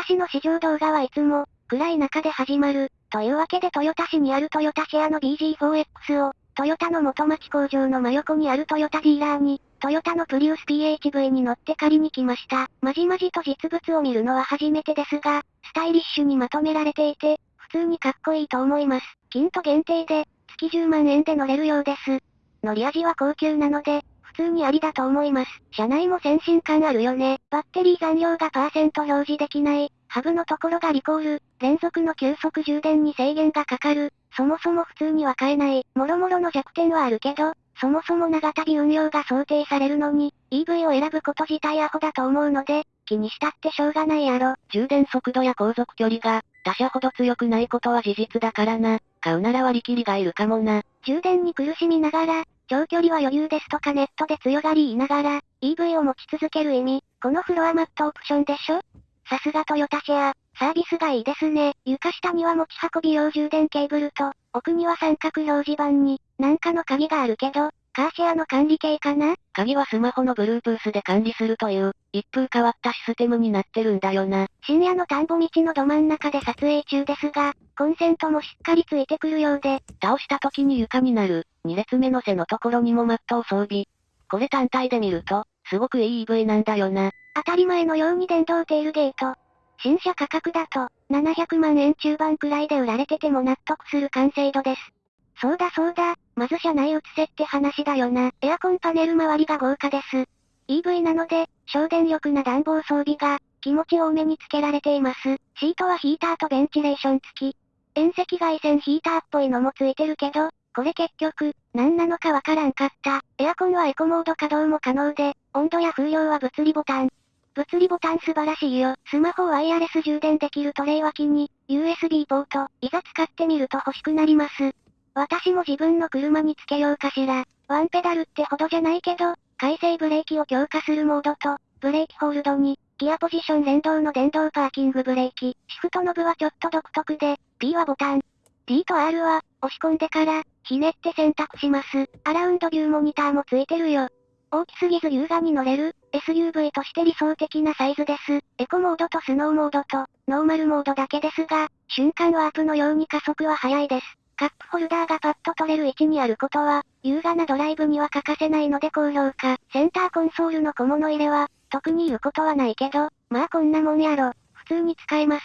私の試乗動画はいつも、暗い中で始まる。というわけでトヨタ市にあるトヨタシェアの BG4X を、トヨタの元町工場の真横にあるトヨタディーラーに、トヨタのプリウス PHV に乗って借りに来ました。まじまじと実物を見るのは初めてですが、スタイリッシュにまとめられていて、普通にかっこいいと思います。金と限定で、月10万円で乗れるようです。乗り味は高級なので、普通にありだと思います。車内も先進感あるよね。バッテリー残量がパーセント表示できない。ハブのところがリコール。連続の急速充電に制限がかかる。そもそも普通には買えない。もろもろの弱点はあるけど、そもそも長旅運用が想定されるのに、EV を選ぶこと自体アホだと思うので、気にしたってしょうがないやろ。充電速度や航続距離が、他社ほど強くないことは事実だからな。買うなら割り切りがいるかもな。充電に苦しみながら、長距離は余裕ですとかネットで強がり言いながら、EV を持ち続ける意味、このフロアマットオプションでしょ？さすがトヨタシェア、サービスがいいですね。床下には持ち運び用充電ケーブルと、奥には三角表示板に、なんかの鍵があるけど、カーシェアの管理系かな？鍵はスマホの Bluetooth で管理するという、一風変わったシステムになってるんだよな。深夜の田んぼ道のど真ん中で撮影中ですが、コンセントもしっかりついてくるようで、倒した時に床になる、2列目の背のところにもマットを装備。これ単体で見ると、すごくいい EV なんだよな。当たり前のように電動テールゲート。新車価格だと、700万円中盤くらいで売られてても納得する完成度です。そうだそうだ、まず車内移せって話だよな。エアコンパネル周りが豪華です。EV なので、省電力な暖房装備が、気持ち多めにつけられています。シートはヒーターとベンチレーション付き。遠赤外線ヒーターっぽいのもついてるけど、これ結局、何なのかわからんかった。エアコンはエコモード稼働も可能で、温度や風量は物理ボタン。物理ボタン素晴らしいよ。スマホをワイヤレス充電できるトレイ脇に、USB ポート、いざ使ってみると欲しくなります。私も自分の車につけようかしら。ワンペダルってほどじゃないけど、回生ブレーキを強化するモードと、ブレーキホールドに、ギアポジション連動の電動パーキングブレーキ。シフトノブはちょっと独特で、P はボタン。D と R は、押し込んでから、ひねって選択します。アラウンドビューモニターもついてるよ。大きすぎず優雅に乗れる、SUV として理想的なサイズです。エコモードとスノーモードと、ノーマルモードだけですが、瞬間ワープのように加速は速いです。カップホルダーがパッと取れる位置にあることは、優雅なドライブには欠かせないので高評価。センターコンソールの小物入れは、特に言うことはないけど、まあこんなもんやろ。普通に使えます。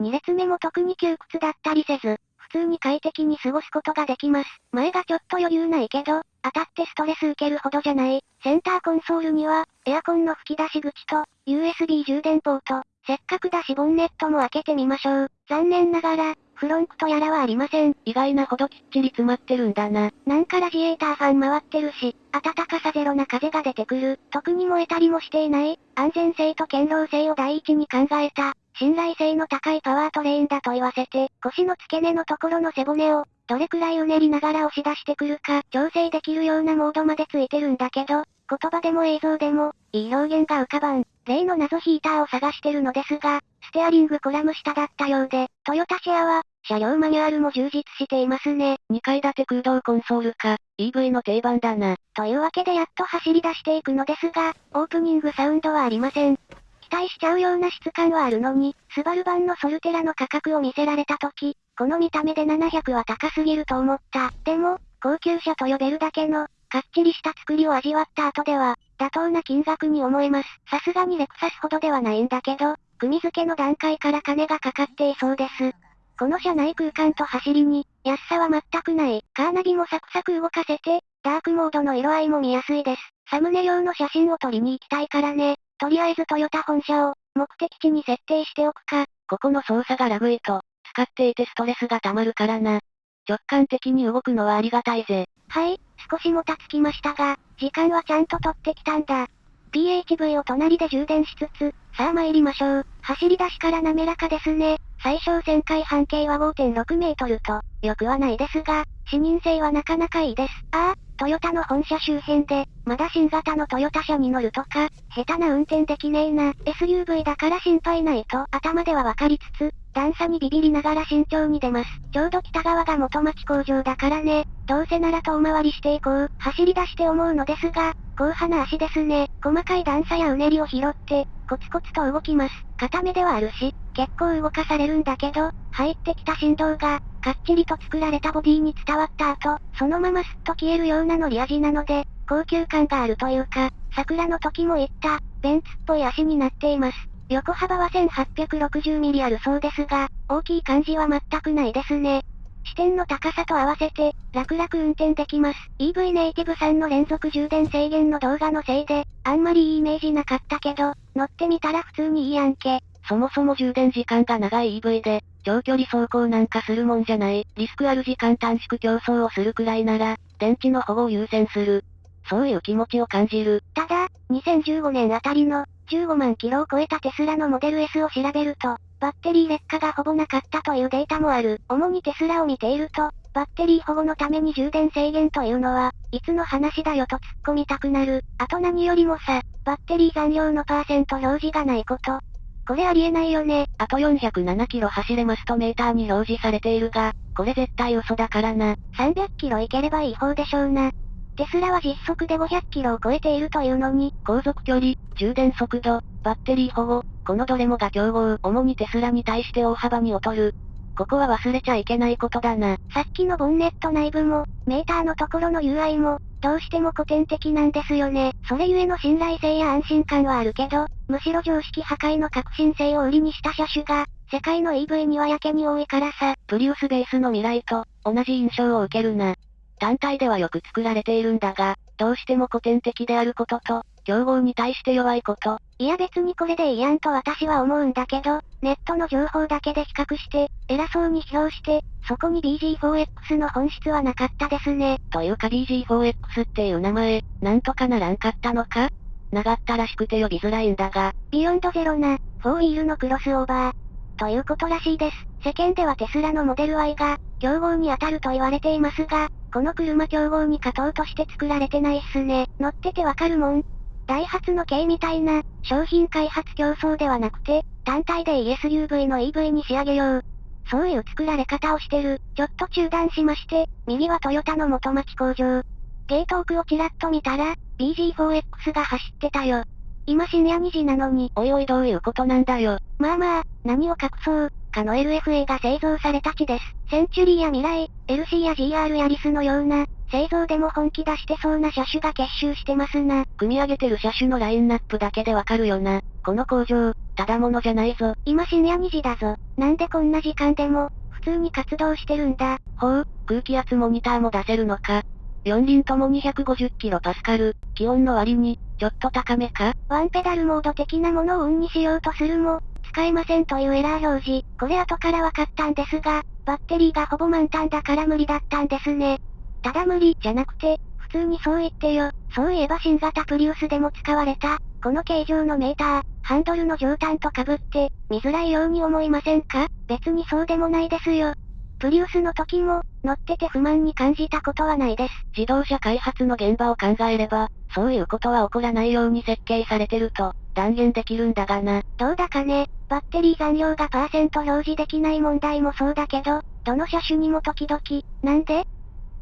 2列目も特に窮屈だったりせず、普通に快適に過ごすことができます。前がちょっと余裕ないけど、当たってストレス受けるほどじゃない。センターコンソールには、エアコンの吹き出し口と、USB 充電ポート。せっかくだしボンネットも開けてみましょう。残念ながら、フロンクとやらはありません。意外なほどきっちり詰まってるんだな。なんかラジエーターファン回ってるし、暖かさゼロな風が出てくる。特に燃えたりもしていない。安全性と堅牢性を第一に考えた。信頼性の高いパワートレーンだと言わせて、腰の付け根のところの背骨を、どれくらいうねりながら押し出してくるか、調整できるようなモードまでついてるんだけど、言葉でも映像でも、いい表現が浮かばん。例の謎ヒーターを探してるのですが、ステアリングコラム下だったようで、トヨタシェアは、車両マニュアルも充実していますね。2階建て空洞コンソールか、EV の定番だな。というわけでやっと走り出していくのですが、オープニングサウンドはありません。期待しちゃうような質感はあるのに、スバル版のソルテラの価格を見せられた時、この見た目で700は高すぎると思った。でも、高級車と呼べるだけの、かっちりした作りを味わった後では、妥当な金額に思えます。さすがにレクサスほどではないんだけど、組付けの段階から金がかかっていそうです。この車内空間と走りに、安さは全くない。カーナビもサクサク動かせて、ダークモードの色合いも見やすいです。サムネ用の写真を撮りに行きたいからね。とりあえずトヨタ本社を、目的地に設定しておくか。ここの操作がラグいと、使っていてストレスが溜まるからな。直感的に動くのはありがたいぜ。はい、少しもたつきましたが、時間はちゃんと取ってきたんだ。PHV を隣で充電しつつ、さあ参りましょう。走り出しから滑らかですね。最小旋回半径は5.6メートルと、よくはないですが、視認性はなかなかいいです。ああ、トヨタの本社周辺で、まだ新型のトヨタ車に乗るとか、下手な運転できねえな。SUV だから心配ないと頭ではわかりつつ、段差にビビりながら慎重に出ます。ちょうど北側が元町工場だからね。どうせなら遠回りしていこう。走り出して思うのですが、硬派な足ですね。細かい段差やうねりを拾って、コツコツと動きます。固めではあるし、結構動かされるんだけど、入ってきた振動が、かっちりと作られたボディに伝わった後、そのままスッと消えるような乗り味なので、高級感があるというか、桜の時も言った、ベンツっぽい足になっています。横幅は1860ミリあるそうですが、大きい感じは全くないですね。視点の高さと合わせて、楽々運転できます。EV ネイティブさんの連続充電制限の動画のせいで、あんまりいいイメージなかったけど、乗ってみたら普通にいいやんけ。そもそも充電時間が長い EV で、長距離走行なんかするもんじゃない。リスクある時間短縮競争をするくらいなら、電池の保護を優先する。そういう気持ちを感じる。ただ、2015年あたりの、15万キロを超えたテスラのモデル S を調べると、バッテリー劣化がほぼなかったというデータもある。主にテスラを見ていると、バッテリー保護のために充電制限というのは、いつの話だよと突っ込みたくなる。あと何よりもさ、バッテリー残量のパーセント表示がないこと。これありえないよね。あと407キロ走れますとメーターに表示されているが、これ絶対嘘だからな。300キロいければいい方でしょうな。テスラは実測で500キロを超えているというのに、航続距離、充電速度、バッテリー保護、このどれもが競合、主にテスラに対して大幅に劣る。ここは忘れちゃいけないことだな。さっきのボンネット内部も、メーターのところの UI も、どうしても古典的なんですよね。それゆえの信頼性や安心感はあるけど、むしろ常識破壊の革新性を売りにした車種が、世界の EV にはやけに多いからさ。プリウスベースの未来と、同じ印象を受けるな。単体ではよく作られているんだが、どうしても古典的であることと、競合に対して弱いこと。いや別にこれでいいやんと私は思うんだけど、ネットの情報だけで比較して、偉そうに批評して、そこに BG4X の本質はなかったですね。というか BG4X っていう名前、なんとかならんかったのか？長ったらしくて呼びづらいんだが。ビヨンドゼロな、4ウィールのクロスオーバー。ということらしいです。世間ではテスラのモデル Y が、競合に当たると言われていますが、この車競合に勝とうとして作られてないっすね。乗っててわかるもん。ダイハツの軽みたいな、商品開発競争ではなくて、単体で ESUV の EV に仕上げよう。そういう作られ方をしてる。ちょっと中断しまして、右はトヨタの元町工場。ゲート奥をちらっと見たら、BG4X が走ってたよ。今深夜2時なのに。おいおいどういうことなんだよ。まあまあ、何を隠そう。かの LFA が製造された地です。センチュリーや未来、LC や GR やリスのような、製造でも本気出してそうな車種が結集してますな。組み上げてる車種のラインナップだけでわかるよな。この工場、ただものじゃないぞ。今深夜2時だぞ。なんでこんな時間でも、普通に活動してるんだ。ほう、空気圧モニターも出せるのか。4輪とも250キロパスカル、気温の割に、ちょっと高めか？ワンペダルモード的なものをオンにしようとするも、使えませんというエラー表示。これ後から分かったんですが、バッテリーがほぼ満タンだから無理だったんですね。ただ無理じゃなくて、普通にそう言ってよ。そういえば新型プリウスでも使われた、この形状のメーター、ハンドルの上端と被って、見づらいように思いませんか？別にそうでもないですよ。プリウスの時も、乗ってて不満に感じたことはないです。自動車開発の現場を考えれば、そういうことは起こらないように設計されてると、断言できるんだがな。どうだかね、バッテリー残量がパーセント表示できない問題もそうだけど、どの車種にも時々、なんで？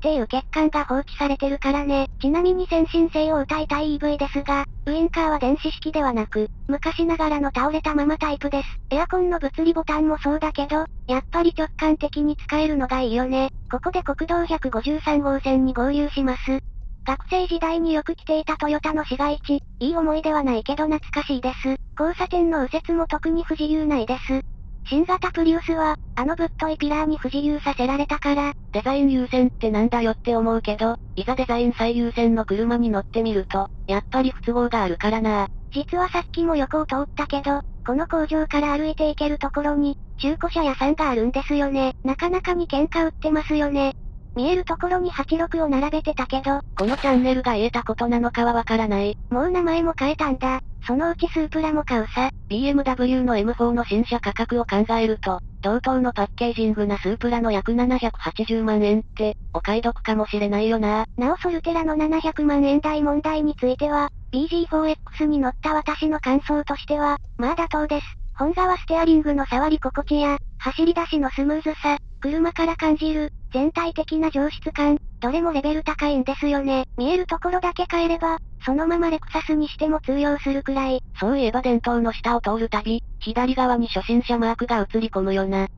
っていう欠陥が放置されてるからね。ちなみに先進性を歌いたい EV ですが、ウインカーは電子式ではなく、昔ながらの倒れたままタイプです。エアコンの物理ボタンもそうだけど、やっぱり直感的に使えるのがいいよね。ここで国道153号線に合流します。学生時代によく来ていたトヨタの市街地、いい思い出はないけど懐かしいです。交差点の右折も特に不自由ないです。新型プリウスは、あのぶっといピラーに不自由させられたから、デザイン優先ってなんだよって思うけど、いざデザイン最優先の車に乗ってみると、やっぱり不都合があるからな実はさっきも横を通ったけど、この工場から歩いて行けるところに、中古車屋さんがあるんですよね。なかなかに喧嘩売ってますよね。見えるところに86を並べてたけど、このチャンネルが言えたことなのかはわからない。もう名前も変えたんだ。そのうちスープラも買うさ。BMW の M4 の新車価格を考えると、同等のパッケージングなスープラの約780万円って、お買い得かもしれないよな。なおソルテラの700万円台問題については、BG4X に乗った私の感想としては、まあ妥当です。本側ステアリングの触り心地や、走り出しのスムーズさ、車から感じる、全体的な上質感、どれもレベル高いんですよね。見えるところだけ変えれば、そのままレクサスにしても通用するくらい。そういえば伝統の下を通るたび、左側に初心者マークが映り込むよな。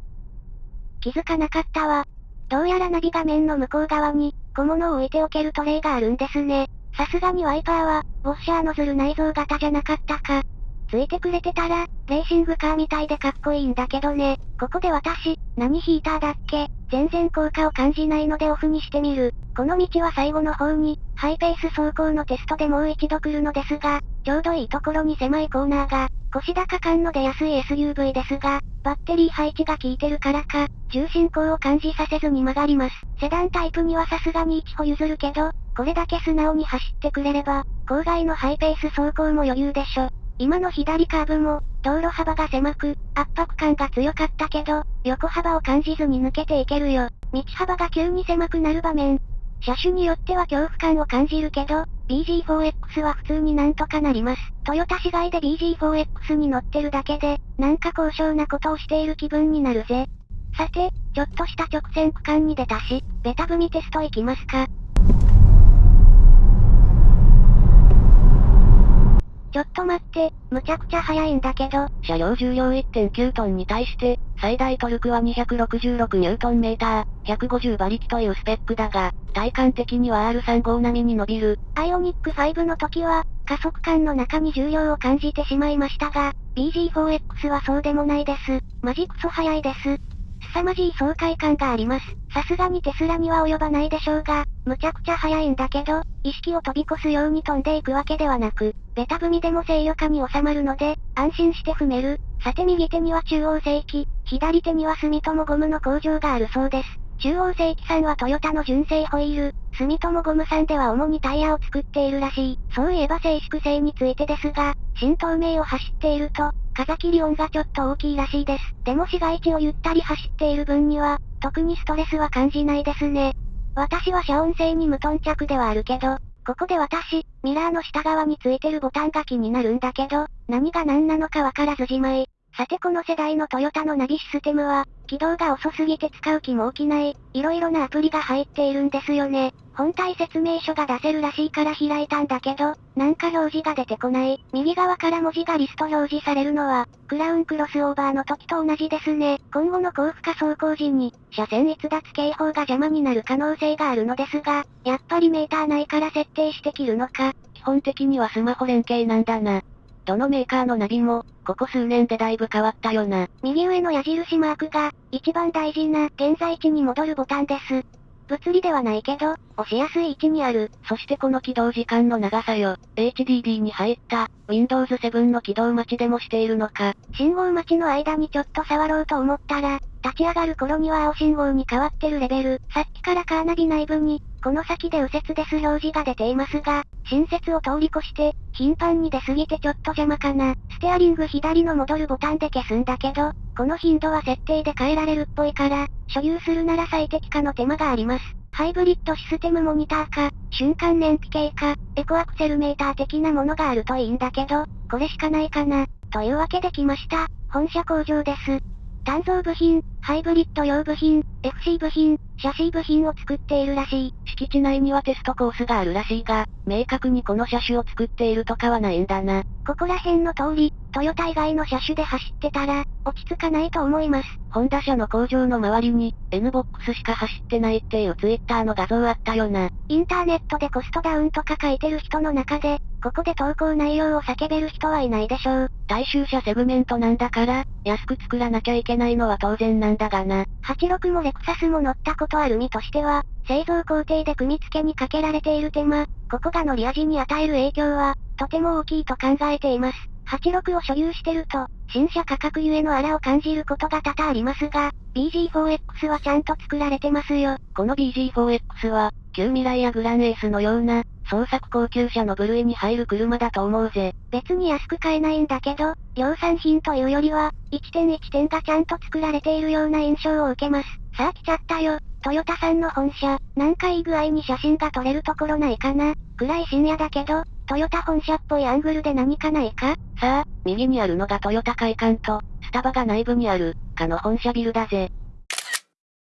気づかなかったわ。どうやらナビ画面の向こう側に、小物を置いておけるトレイがあるんですね。さすがにワイパーは、ウォッシャーノズル内蔵型じゃなかったか。ついてくれてたら、レーシングカーみたいでかっこいいんだけどね。ここで私、何ヒーターだっけ？全然効果を感じないのでオフにしてみる。この道は最後の方に、ハイペース走行のテストでもう一度来るのですが、ちょうどいいところに狭いコーナーが、腰高感の出やすい SUV ですが、バッテリー配置が効いてるからか、重心高を感じさせずに曲がります。セダンタイプにはさすがに1歩譲るけど、これだけ素直に走ってくれれば、郊外のハイペース走行も余裕でしょ。今の左カーブも、道路幅が狭く、圧迫感が強かったけど、横幅を感じずに抜けていけるよ。道幅が急に狭くなる場面。車種によっては恐怖感を感じるけど、BG4X は普通になんとかなります。トヨタ市街で BG4X に乗ってるだけで、なんか高尚なことをしている気分になるぜ。さて、ちょっとした直線区間に出たし、ベタ踏みテスト行きますか。ちょっと待って、むちゃくちゃ速いんだけど。車両重量1.9トンに対して、最大トルクは266ニュートンメーター、150馬力というスペックだが、体感的には R35 並みに伸びる。アイオニック5の時は、加速感の中に重量を感じてしまいましたが、BG4X はそうでもないです。マジクソ速いです。凄まじい爽快感があります。さすがにテスラには及ばないでしょうが、むちゃくちゃ速いんだけど、意識を飛び越すように飛んでいくわけではなく、ベタ踏みでも制御下に収まるので、安心して踏める。さて右手には中央正規、左手には住友ゴムの工場があるそうです。中央正規さんはトヨタの純正ホイール、住友ゴムさんでは主にタイヤを作っているらしい。そういえば静粛性についてですが、新東名を走っていると、風切り音がちょっと大きいらしいです。でも市街地をゆったり走っている分には、特にストレスは感じないですね。私は遮音性に無頓着ではあるけど、ここで私、ミラーの下側についてるボタンが気になるんだけど、何が何なのかわからずじまい。さてこの世代のトヨタのナビシステムは、起動が遅すぎて使う気も起きない、色々なアプリが入っているんですよね。本体説明書が出せるらしいから開いたんだけど、なんか表示が出てこない。右側から文字がリスト表示されるのは、クラウンクロスオーバーの時と同じですね。今後の高負荷走行時に、車線逸脱警報が邪魔になる可能性があるのですが、やっぱりメーター内から設定して切るのか。基本的にはスマホ連携なんだな。どのメーカーのナビも、ここ数年でだいぶ変わったよな。右上の矢印マークが、一番大事な、現在地に戻るボタンです。物理ではないけど、押しやすい位置にある。そしてこの起動時間の長さよ。HDD に入った、Windows 7の起動待ちでもしているのか。信号待ちの間にちょっと触ろうと思ったら、立ち上がる頃には青信号に変わってるレベル。さっきからカーナビ内部に、この先で右折です表示が出ていますが、新設を通り越して、頻繁に出すぎてちょっと邪魔かな。ステアリング左の戻るボタンで消すんだけど、この頻度は設定で変えられるっぽいから、所有するなら最適化の手間があります。ハイブリッドシステムモニターか、瞬間燃費計か、エコアクセルメーター的なものがあるといいんだけど、これしかないかな。というわけで来ました。本社工場です。鍛造部品、ハイブリッド用部品、FC 部品、シャシー部品を作っているらしい。敷地内にはテストコースがあるらしいが、明確にこの車種を作っているとかはないんだな。ここら辺の通り、トヨタ以外の車種で走ってたら、落ち着かないと思います。ホンダ車の工場の周りに、NBOX しか走ってないっていうツイッターの画像あったよな。インターネットでコストダウンとか書いてる人の中で、ここで投稿内容を叫べる人はいないでしょう。大衆車セグメントなんだから、安く作らなきゃいけないのは当然なんだがな。86もレクサスも乗ったことある身としては、製造工程で組み付けにかけられている手間、ここが乗り味に与える影響は、とても大きいと考えています。86を所有してると、新車価格ゆえのあらを感じることが多々ありますが、BG4X はちゃんと作られてますよ。この BG4X は、旧未来やグランエースのような、創作高級車の部類に入る車だと思うぜ。別に安く買えないんだけど、量産品というよりは、1点1点がちゃんと作られているような印象を受けます。さあ来ちゃったよ。トヨタさんの本社、なんかいい具合に写真が撮れるところないかな暗い深夜だけど、トヨタ本社っぽいアングルで何かないか？さあ、右にあるのがトヨタ会館と、スタバが内部にある、かの本社ビルだぜ。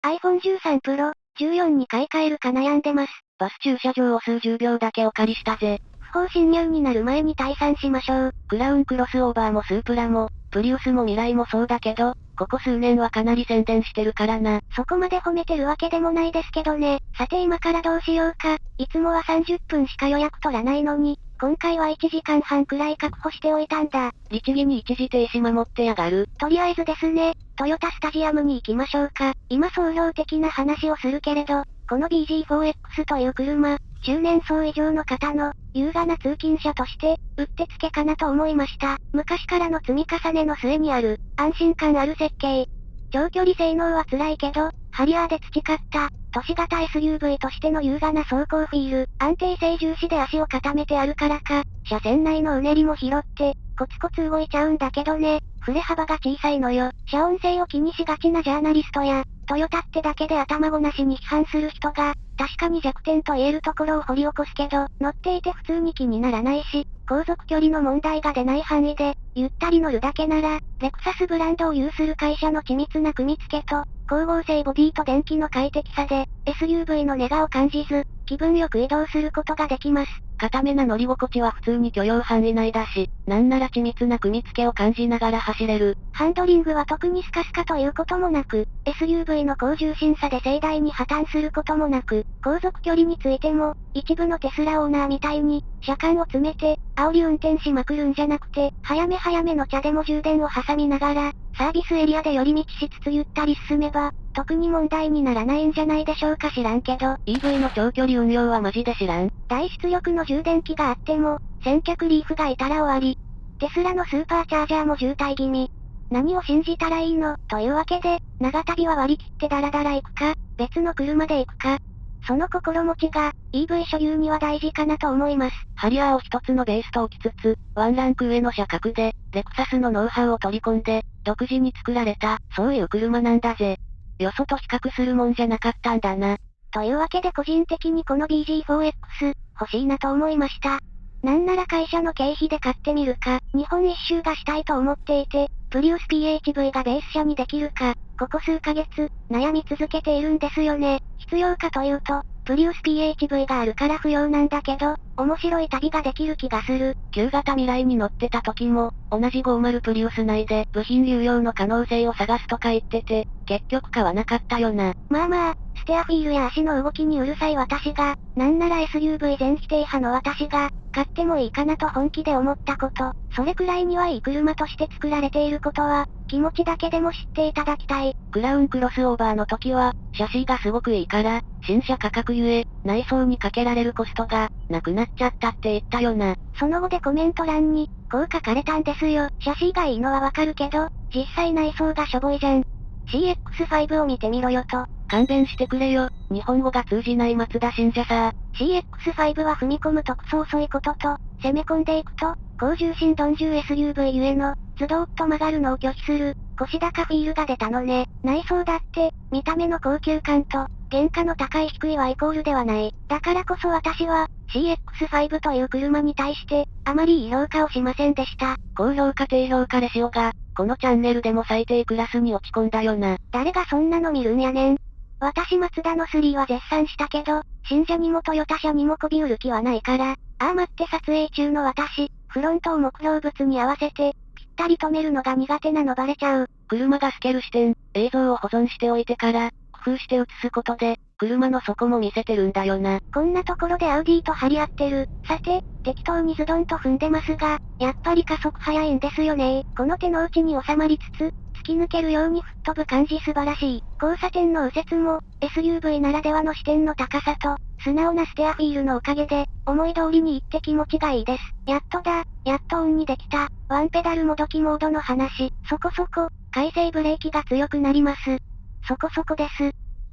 iPhone 13 Pro、14に買い替えるか悩んでます。バス駐車場を数十秒だけお借りしたぜ。不法侵入になる前に退散しましょう。クラウンクロスオーバーもスープラも、プリウスも未来もそうだけど、ここ数年はかなり宣伝してるからな。そこまで褒めてるわけでもないですけどね。さて今からどうしようか。いつもは30分しか予約取らないのに、今回は1時間半くらい確保しておいたんだ。律儀に一時停止守ってやがる。とりあえずですね、トヨタスタジアムに行きましょうか。今総量的な話をするけれど、この BG4X という車、中年層以上の方の、優雅な通勤者として、うってつけかなと思いました。昔からの積み重ねの末にある、安心感ある設計。長距離性能は辛いけど、ハリアーで培った、都市型 SUV としての優雅な走行フィール、安定性重視で足を固めてあるからか、車線内のうねりも拾って、コツコツ動いちゃうんだけどね、振れ幅が小さいのよ。遮音性を気にしがちなジャーナリストや、トヨタってだけで頭ごなしに批判する人が、確かに弱点と言えるところを掘り起こすけど、乗っていて普通に気にならないし、航続距離の問題が出ない範囲で、ゆったり乗るだけなら、レクサスブランドを有する会社の緻密な組み付けと、光合成ボディと電気の快適さで、SUV のネガを感じず、気分よく移動することができます。固めな乗り心地は普通に許容範囲内だし、なんなら緻密な組み付けを感じながら走れる。ハンドリングは特にスカスカということもなく、SUV の高重心さで盛大に破綻することもなく、航続距離についても、一部のテスラオーナーみたいに、車間を詰めて、煽り運転しまくるんじゃなくて、早め早めの茶でも充電を挟みながら、サービスエリアで寄り道しつつゆったり進めば、特に問題にならないんじゃないでしょうか知らんけど。EV の長距離運用はマジで知らん。大出力の充電器があっても、先客リーフがいたら終わり。テスラのスーパーチャージャーも渋滞気味。何を信じたらいいの？というわけで、長旅は割り切ってダラダラ行くか、別の車で行くか。その心持ちが、EV 所有には大事かなと思います。ハリアーを一つのベースと置きつつ、ワンランク上の車格で、レクサスのノウハウを取り込んで、独自に作られた、そういう車なんだぜ。よそと比較するもんじゃなかったんだな。というわけで個人的にこの BG4X、欲しいなと思いました。なんなら会社の経費で買ってみるか、日本一周がしたいと思っていて、プリウス PHV がベース車にできるか、ここ数ヶ月、悩み続けているんですよね。必要かというと、プリウス PHV があるから不要なんだけど、面白い旅ができる気がする。旧型未来に乗ってた時も、同じ50プリウス内で部品流用の可能性を探すとか言ってて、結局買わなかったよな。まあまあ、ステアフィールや足の動きにうるさい私が、なんなら SUV 全否定派の私が、買ってもいいかなと本気で思ったこと、それくらいにはいい車として作られていることは、気持ちだけでも知っていただきたい。クラウンクロスオーバーの時は、シャシーがすごくいいから、新車価格ゆえ、内装にかけられるコストが、なくなっちゃったって言ったよな。その後でコメント欄に、こう書かれたんですよ。シャシーがいいのはわかるけど、実際内装がしょぼいじゃん。CX5 を見てみろよと。勘弁してくれよ。日本語が通じない松田信者さ。CX5 は踏み込むとクソ遅いことと、攻め込んでいくと、高重心鈍重 SUV ゆえの、ズドーッと曲がるのを拒否する、腰高フィールが出たのね。内装だって、見た目の高級感と、原価の高い低いはイコールではない。だからこそ私は、CX5 という車に対して、あまりいい評価をしませんでした。高評価低評価レシオが、このチャンネルでも最低クラスに落ち込んだよな。誰がそんなの見るんやねん。私松田の3は絶賛したけど、信者にもトヨタ車にもこび売る気はないから、ああ待って撮影中の私、フロントを目標物に合わせて、ぴったり止めるのが苦手なのバレちゃう。車が透ける視点、映像を保存しておいてから、工夫して映すことで、車の底も見せてるんだよな。こんなところでアウディと張り合ってる。さて、適当にズドンと踏んでますが、やっぱり加速早いんですよねこの手の内に収まりつつ、突き抜けるように吹っ飛ぶ感じ素晴らしい。交差点の右折も、SUV ならではの視点の高さと、素直なステアフィールのおかげで、思い通りに行って気持ちがいいです。やっとだ、やっとオンにできた、ワンペダルもどきモードの話、そこそこ、回生ブレーキが強くなります。そこそこです。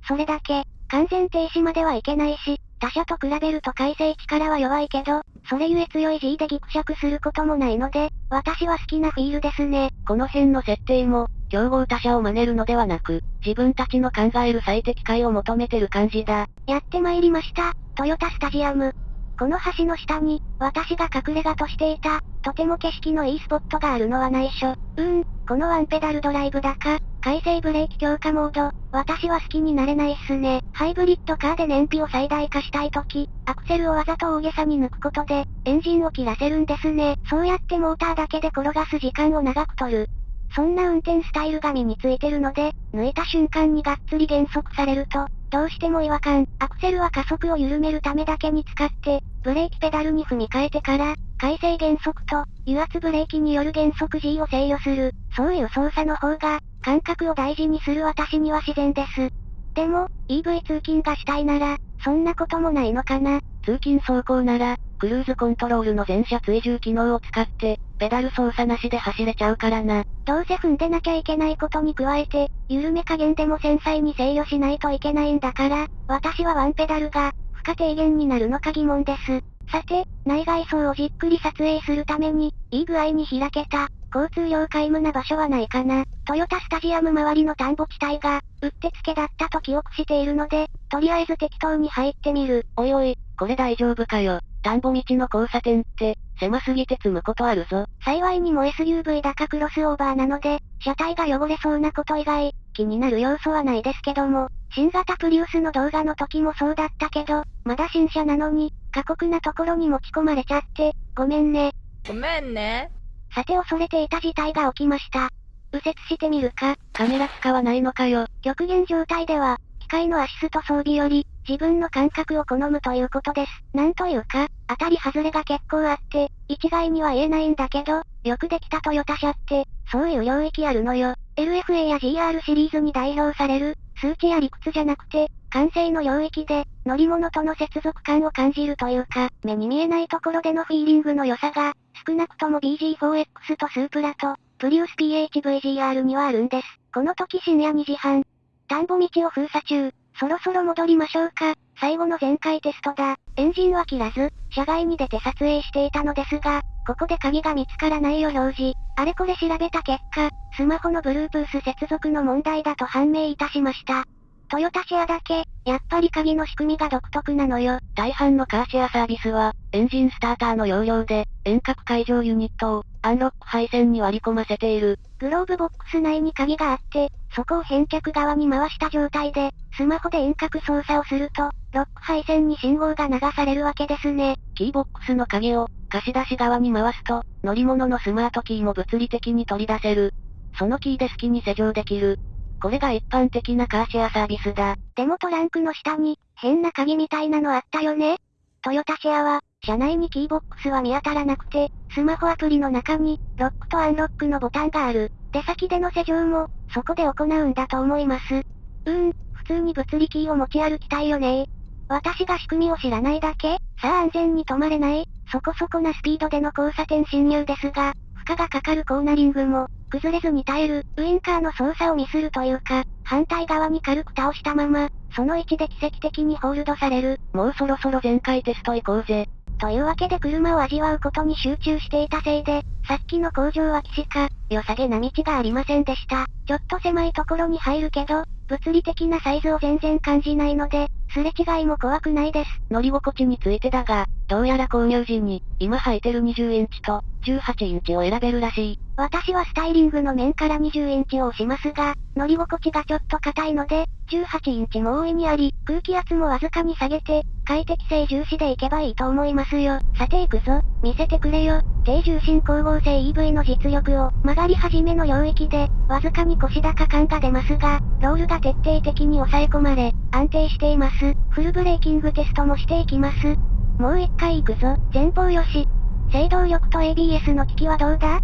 それだけ、完全停止まではいけないし、他車と比べると改正力は弱いけど、それゆえ強い G でギクシャクすることもないので、私は好きなフィールですね。この辺の設定も、競合他社を真似るのではなく、自分たちの考える最適解を求めてる感じだ。やってまいりました、トヨタスタジアム。この橋の下に、私が隠れ家としていた、とても景色のいいスポットがあるのは内緒。うーん、このワンペダルドライブだか、回生ブレーキ強化モード、私は好きになれないっすね。ハイブリッドカーで燃費を最大化したいとき、アクセルをわざと大げさに抜くことで、エンジンを切らせるんですね。そうやってモーターだけで転がす時間を長く取る。そんな運転スタイルが身についてるので、抜いた瞬間にがっつり減速されると、どうしても違和感、アクセルは加速を緩めるためだけに使って、ブレーキペダルに踏み替えてから、回生減速と、油圧ブレーキによる減速 G を制御する、そういう操作の方が、感覚を大事にする私には自然です。でも、EV 通勤がしたいなら、そんなこともないのかな。通勤走行なら、クルーズコントロールの全車追従機能を使って、ペダル操作なしで走れちゃうからな。どうせ踏んでなきゃいけないことに加えて、緩め加減でも繊細に制御しないといけないんだから、私はワンペダルが、負荷低減になるのか疑問です。さて、内外装をじっくり撮影するために、いい具合に開けた、交通量皆無な場所はないかな。トヨタスタジアム周りの田んぼ地帯が、うってつけだったと記憶しているので、とりあえず適当に入ってみる。おいおい、これ大丈夫かよ。田んぼ道の交差点って、狭すぎて積むことあるぞ。幸いにも SUV だかクロスオーバーなので、車体が汚れそうなこと以外、気になる要素はないですけども、新型プリウスの動画の時もそうだったけど、まだ新車なのに、過酷なところに持ち込まれちゃって、ごめんね。ごめんね。さて恐れていた事態が起きました。右折してみるか。カメラ使わないのかよ。極限状態では、機械のアシスト装備より、自分の感覚を好むということです。なんというか、当たり外れが結構あって、一概には言えないんだけど、よくできたトヨタ車って、そういう領域あるのよ。LFA や GR シリーズに代表される、数値や理屈じゃなくて、感性の領域で、乗り物との接続感を感じるというか、目に見えないところでのフィーリングの良さが、少なくとも BG4X とスープラと、プリウス PHVGR にはあるんです。この時深夜2時半。田んぼ道を封鎖中。そろそろ戻りましょうか。最後の全開テストだ。エンジンは切らず、車外に出て撮影していたのですが、ここで鍵が見つからないよ表示。あれこれ調べた結果、スマホの Bluetooth 接続の問題だと判明いたしました。トヨタシェアだけ、やっぱり鍵の仕組みが独特なのよ。大半のカーシェアサービスは、エンジンスターターの容量で、遠隔解錠ユニットを、アンロック配線に割り込ませている。グローブボックス内に鍵があって、そこを返却側に回した状態で、スマホで遠隔操作をすると、ロック配線に信号が流されるわけですね。キーボックスの鍵を、貸し出し側に回すと、乗り物のスマートキーも物理的に取り出せる。そのキーで好きに施錠できる。これが一般的なカーシェアサービスだ。でもトランクの下に、変な鍵みたいなのあったよねトヨタシェアは、車内にキーボックスは見当たらなくて、スマホアプリの中に、ロックとアンロックのボタンがある。出先での施錠も、そこで行うんだと思います。うーん、普通に物理キーを持ち歩きたいよね私が仕組みを知らないだけさあ安全に止まれない、そこそこなスピードでの交差点侵入ですが、荷がかかるコーナリングも、崩れずに耐える、ウインカーの操作をミスるというか、反対側に軽く倒したまま、その位置で奇跡的にホールドされる。もうそろそろ全開テスト行こうぜ。というわけで車を味わうことに集中していたせいで、さっきの工場は岸か、良さげな道がありませんでした。ちょっと狭いところに入るけど、物理的なサイズを全然感じないので、すれ違いも怖くないです。乗り心地についてだが、どうやら購入時に、今履いてる20インチと、18インチを選べるらしい。私はスタイリングの面から20インチを押しますが、乗り心地がちょっと硬いので、18インチも大いにあり、空気圧もわずかに下げて、快適性重視でいけばいいと思いますよ。さて行くぞ、見せてくれよ。低重心光合成 EV の実力を、曲がり始めの領域で、わずかに腰高感が出ますが、ロールが徹底的に抑え込まれ、安定しています。フルブレーキングテストもしていきます。もう一回行くぞ、前方よし。制動力と ABS の機器はどうだ？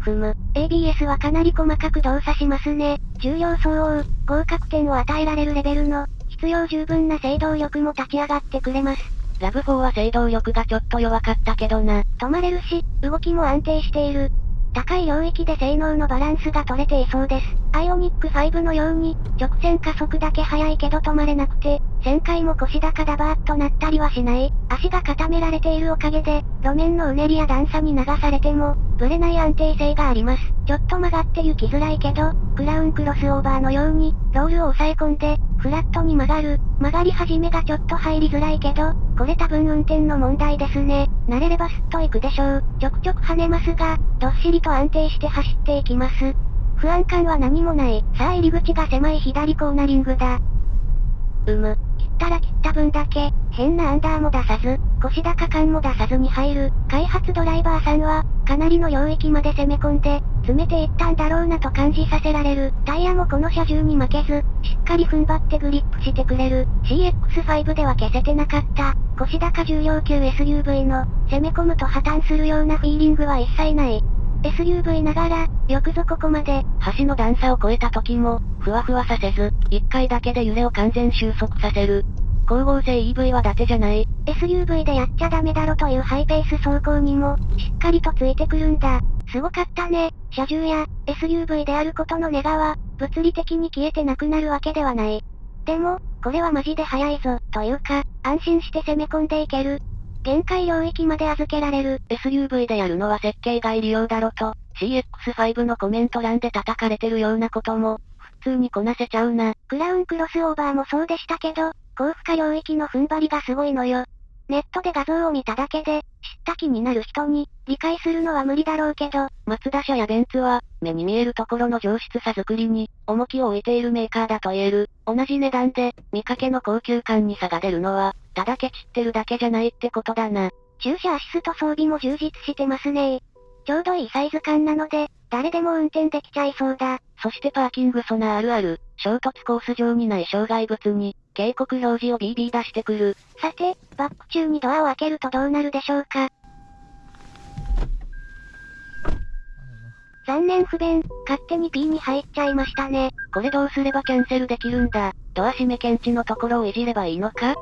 ふむ、ABS はかなり細かく動作しますね。重要相応、合格点を与えられるレベルの、必要十分な制動力も立ち上がってくれます。ラブ4は制動力がちょっと弱かったけどな。止まれるし、動きも安定している。高い領域で性能のバランスが取れていそうです。アイオニック5のように、直線加速だけ速いけど止まれなくて、1000回も腰高ダバーッとなったりはしない。足が固められているおかげで、路面のうねりや段差に流されても、ブレない安定性があります。ちょっと曲がって行きづらいけど、クラウンクロスオーバーのように、ロールを押さえ込んで、フラットに曲がる。曲がり始めがちょっと入りづらいけど、これ多分運転の問題ですね。慣れればスッと行くでしょう。ちょくちょく跳ねますが、どっしりと安定して走っていきます。不安感は何もない。さあ入り口が狭い左コーナリングだ。うむ。切ったら切った分だけ、変なアンダーも出さず、腰高感も出さずに入る。開発ドライバーさんは、かなりの領域まで攻め込んで、詰めていったんだろうなと感じさせられる。タイヤもこの車重に負けず、しっかり踏ん張ってグリップしてくれる。CX5 では消せてなかった。腰高重量級 SUV の、攻め込むと破綻するようなフィーリングは一切ない。SUV ながら、よくぞここまで。橋の段差を越えた時も、ふわふわさせず、一回だけで揺れを完全収束させる。光合成 EV は伊達じゃない。SUV でやっちゃダメだろというハイペース走行にも、しっかりとついてくるんだ。すごかったね。車重や、SUV であることのネガは、物理的に消えてなくなるわけではない。でも、これはマジで早いぞ、というか、安心して攻め込んでいける。限界領域まで預けられる。SUV でやるのは設計外利用だろと、CX5 のコメント欄で叩かれてるようなことも、普通にこなせちゃうな。クラウンクロスオーバーもそうでしたけど、高負荷領域の踏ん張りがすごいのよ。ネットで画像を見ただけで、知った気になる人に、理解するのは無理だろうけど、マツダ車やベンツは、目に見えるところの上質さ作りに、重きを置いているメーカーだと言える。同じ値段で、見かけの高級感に差が出るのは、ただケチってるだけじゃないってことだな。駐車アシスト装備も充実してますねちょうどいいサイズ感なので、誰でも運転できちゃいそうだ。そしてパーキングソナーあるある、衝突コース上にない障害物に、警告表示を BB 出してくる。さて、バック中にドアを開けるとどうなるでしょうか。残念不便、勝手に P に入っちゃいましたね。これどうすればキャンセルできるんだ。ドア閉め検知のところをいじればいいのか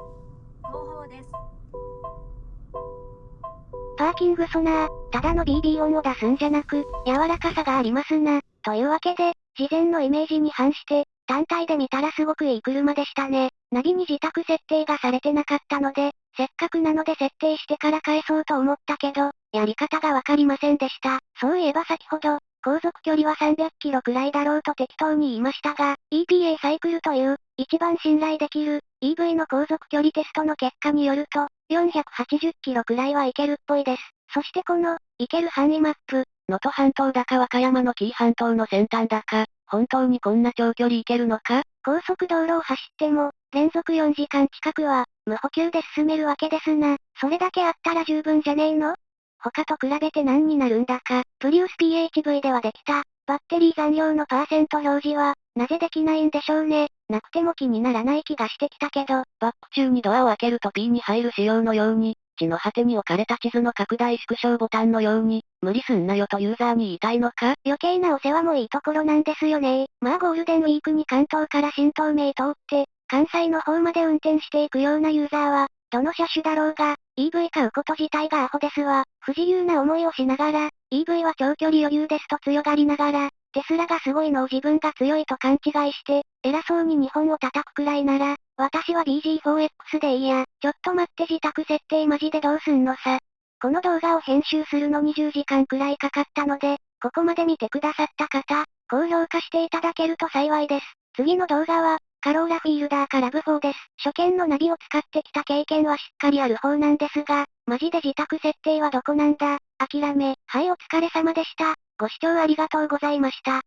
パーキングソナー、ただの BB 音を出すんじゃなく、柔らかさがありますな。というわけで、事前のイメージに反して、単体で見たらすごくいい車でしたね。ナビに自宅設定がされてなかったので、せっかくなので設定してから返そうと思ったけど、やり方がわかりませんでした。そういえば先ほど、航続距離は300キロくらいだろうと適当に言いましたが、EPA サイクルという、一番信頼できる、EV の航続距離テストの結果によると、480キロくらいはいけるっぽいです。そしてこの、いける範囲マップ、能登半島だか和歌山の紀伊半島の先端だか、本当にこんな長距離行けるのか？高速道路を走っても、連続4時間近くは、無補給で進めるわけですな。それだけあったら十分じゃねえの？他と比べて何になるんだか。プリウス PHV ではできた、バッテリー残量のパーセント表示は、なぜできないんでしょうね。なくても気にならない気がしてきたけど、バック中にドアを開けると P に入る仕様のように、地の果てに置かれた地図の拡大縮小ボタンのように、無理すんなよとユーザーに言いたいのか余計なお世話もいいところなんですよねまあゴールデンウィークに関東から新東名通って、関西の方まで運転していくようなユーザーは、どの車種だろうが、EV 買うこと自体がアホですわ。不自由な思いをしながら、EV は長距離余裕ですと強がりながら、テスラがすごいのを自分が強いと勘違いして、偉そうに日本を叩くくらいなら、私は BG4X でいいや。ちょっと待って自宅設定マジでどうすんのさ。この動画を編集するのに10時間くらいかかったので、ここまで見てくださった方、高評価していただけると幸いです。次の動画は、カローラフィールダーからブ4です。初見のナビを使ってきた経験はしっかりある方なんですが、マジで自宅設定はどこなんだ諦め、はいお疲れ様でした。ご視聴ありがとうございました。